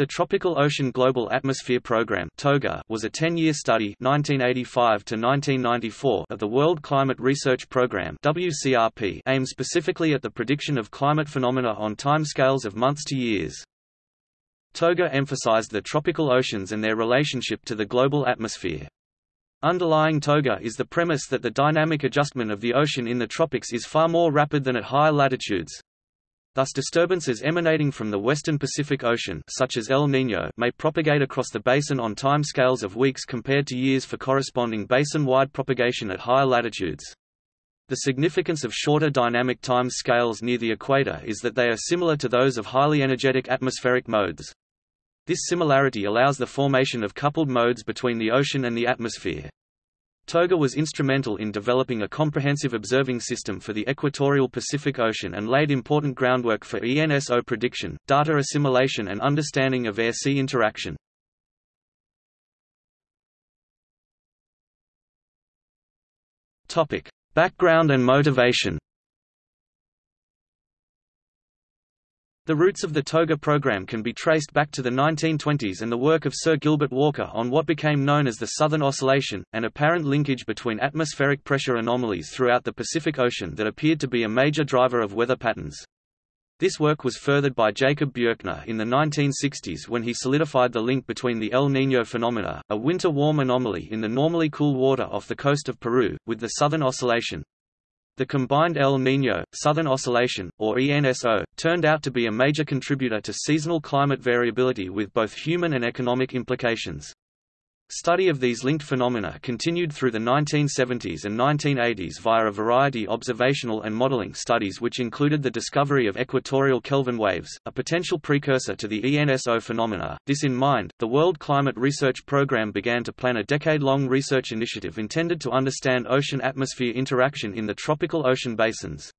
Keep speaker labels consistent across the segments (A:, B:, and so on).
A: The Tropical Ocean Global Atmosphere Program (TOGA) was a 10-year study (1985 to 1994) of the World Climate Research Program (WCRP), aimed specifically at the prediction of climate phenomena on timescales of months to years. TOGA emphasized the tropical oceans and their relationship to the global atmosphere. Underlying TOGA is the premise that the dynamic adjustment of the ocean in the tropics is far more rapid than at higher latitudes. Thus disturbances emanating from the western Pacific Ocean such as El Niño may propagate across the basin on time scales of weeks compared to years for corresponding basin-wide propagation at higher latitudes. The significance of shorter dynamic time scales near the equator is that they are similar to those of highly energetic atmospheric modes. This similarity allows the formation of coupled modes between the ocean and the atmosphere. Toga was instrumental in developing a comprehensive observing system for the equatorial Pacific Ocean and laid important groundwork for ENSO prediction, data assimilation and understanding of air-sea interaction. Background and motivation The roots of the TOGA program can be traced back to the 1920s and the work of Sir Gilbert Walker on what became known as the Southern Oscillation, an apparent linkage between atmospheric pressure anomalies throughout the Pacific Ocean that appeared to be a major driver of weather patterns. This work was furthered by Jacob Bjerknes in the 1960s when he solidified the link between the El Niño phenomena, a winter warm anomaly in the normally cool water off the coast of Peru, with the Southern Oscillation. The combined El Niño, Southern Oscillation, or ENSO, turned out to be a major contributor to seasonal climate variability with both human and economic implications. Study of these linked phenomena continued through the 1970s and 1980s via a variety of observational and modeling studies which included the discovery of equatorial Kelvin waves, a potential precursor to the ENSO phenomena. This in mind, the World Climate Research Program began to plan a decade-long research initiative intended to understand ocean-atmosphere interaction in the tropical ocean basins.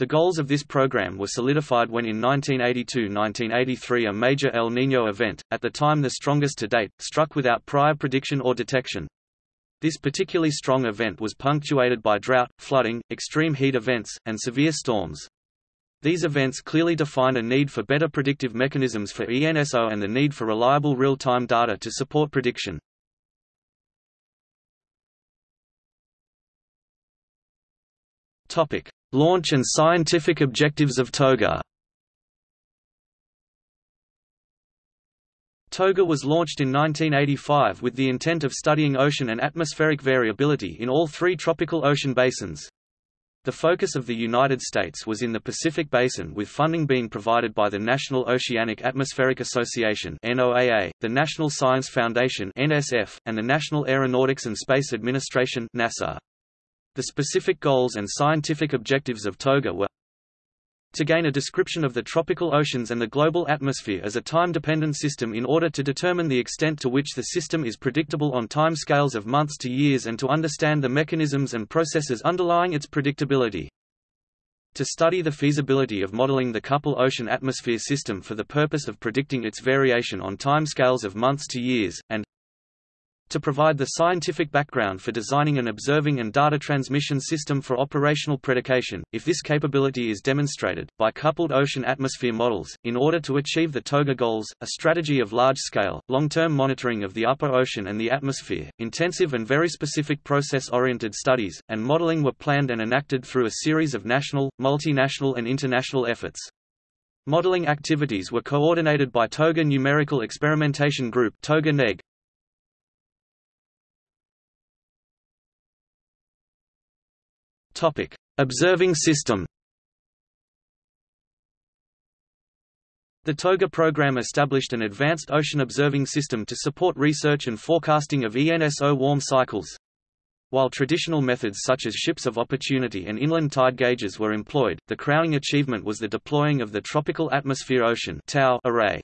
A: The goals of this program were solidified when in 1982–1983 a major El Niño event, at the time the strongest to date, struck without prior prediction or detection. This particularly strong event was punctuated by drought, flooding, extreme heat events, and severe storms. These events clearly defined a need for better predictive mechanisms for ENSO and the need for reliable real-time data to support prediction. Topic: Launch and scientific objectives of TOGA TOGA was launched in 1985 with the intent of studying ocean and atmospheric variability in all three tropical ocean basins. The focus of the United States was in the Pacific Basin with funding being provided by the National Oceanic Atmospheric Association NOAA, the National Science Foundation NSF, and the National Aeronautics and Space Administration NASA. The specific goals and scientific objectives of TOGA were to gain a description of the tropical oceans and the global atmosphere as a time-dependent system in order to determine the extent to which the system is predictable on time scales of months to years and to understand the mechanisms and processes underlying its predictability. To study the feasibility of modeling the couple ocean-atmosphere system for the purpose of predicting its variation on time scales of months to years, and to provide the scientific background for designing an observing and data transmission system for operational predication, if this capability is demonstrated, by coupled ocean-atmosphere models. In order to achieve the TOGA goals, a strategy of large-scale, long-term monitoring of the upper ocean and the atmosphere, intensive and very specific process-oriented studies, and modeling were planned and enacted through a series of national, multinational and international efforts. Modeling activities were coordinated by TOGA Numerical Experimentation Group TOGA Topic: Observing system. The TOGA program established an advanced ocean observing system to support research and forecasting of ENSO warm cycles. While traditional methods such as ships of opportunity and inland tide gauges were employed, the crowning achievement was the deploying of the Tropical Atmosphere Ocean array.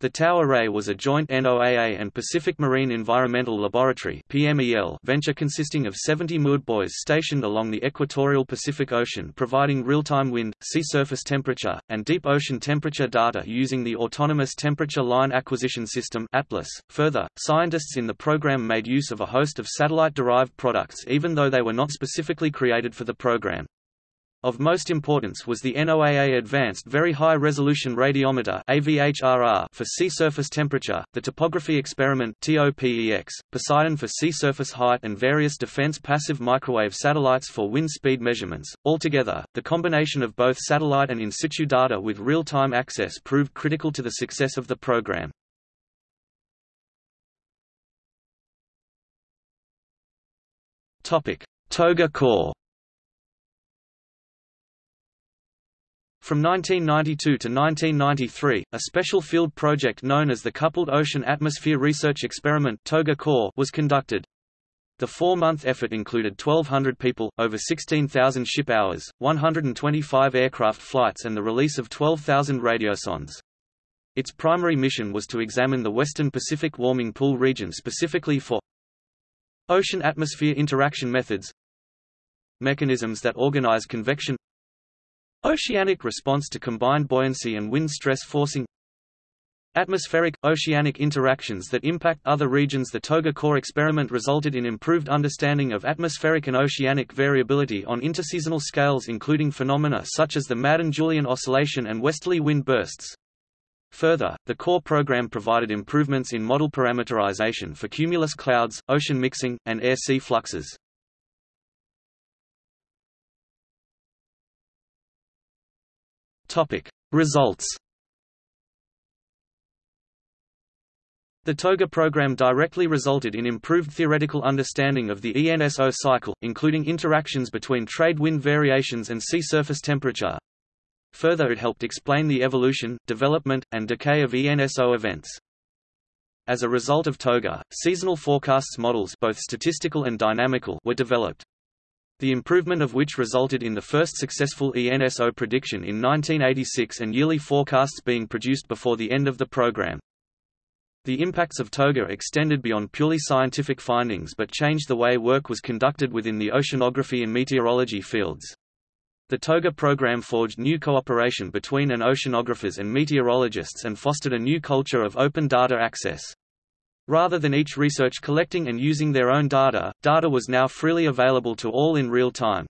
A: The TAO Array was a joint NOAA and Pacific Marine Environmental Laboratory PMEL venture consisting of 70 MUD buoys stationed along the equatorial Pacific Ocean providing real-time wind, sea surface temperature, and deep ocean temperature data using the Autonomous Temperature Line Acquisition System ATLAS. Further, scientists in the program made use of a host of satellite-derived products even though they were not specifically created for the program. Of most importance was the NOAA Advanced Very High Resolution Radiometer for sea surface temperature, the Topography Experiment Poseidon for sea surface height and various defense passive microwave satellites for wind speed measurements. Altogether, the combination of both satellite and in situ data with real-time access proved critical to the success of the program. Toga COARE From 1992 to 1993, a special field project known as the Coupled Ocean Atmosphere Research Experiment Toga COARE was conducted. The four-month effort included 1,200 people, over 16,000 ship hours, 125 aircraft flights and the release of 12,000 radiosondes. Its primary mission was to examine the Western Pacific warming pool region specifically for ocean-atmosphere interaction methods mechanisms that organize convection Oceanic response to combined buoyancy and wind stress forcing Atmospheric, oceanic interactions that impact other regions The Toga COARE experiment resulted in improved understanding of atmospheric and oceanic variability on interseasonal scales including phenomena such as the Madden-Julian oscillation and westerly wind bursts. Further, the core program provided improvements in model parameterization for cumulus clouds, ocean mixing, and air-sea fluxes. Topic: Results. The TOGA program directly resulted in improved theoretical understanding of the ENSO cycle, including interactions between trade wind variations and sea surface temperature. Further it helped explain the evolution, development, and decay of ENSO events. As a result of TOGA, seasonal forecasts models both statistical and dynamical were developed the improvement of which resulted in the first successful ENSO prediction in 1986 and yearly forecasts being produced before the end of the program. The impacts of TOGA extended beyond purely scientific findings but changed the way work was conducted within the oceanography and meteorology fields. The TOGA program forged new cooperation between an oceanographers and meteorologists and fostered a new culture of open data access. Rather than each research collecting and using their own data, data was now freely available to all in real time.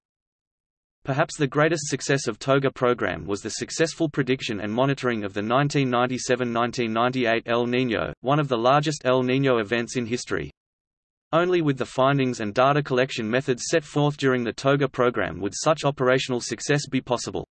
A: Perhaps the greatest success of TOGA program was the successful prediction and monitoring of the 1997–1998 El Niño, one of the largest El Niño events in history. Only with the findings and data collection methods set forth during the TOGA program would such operational success be possible.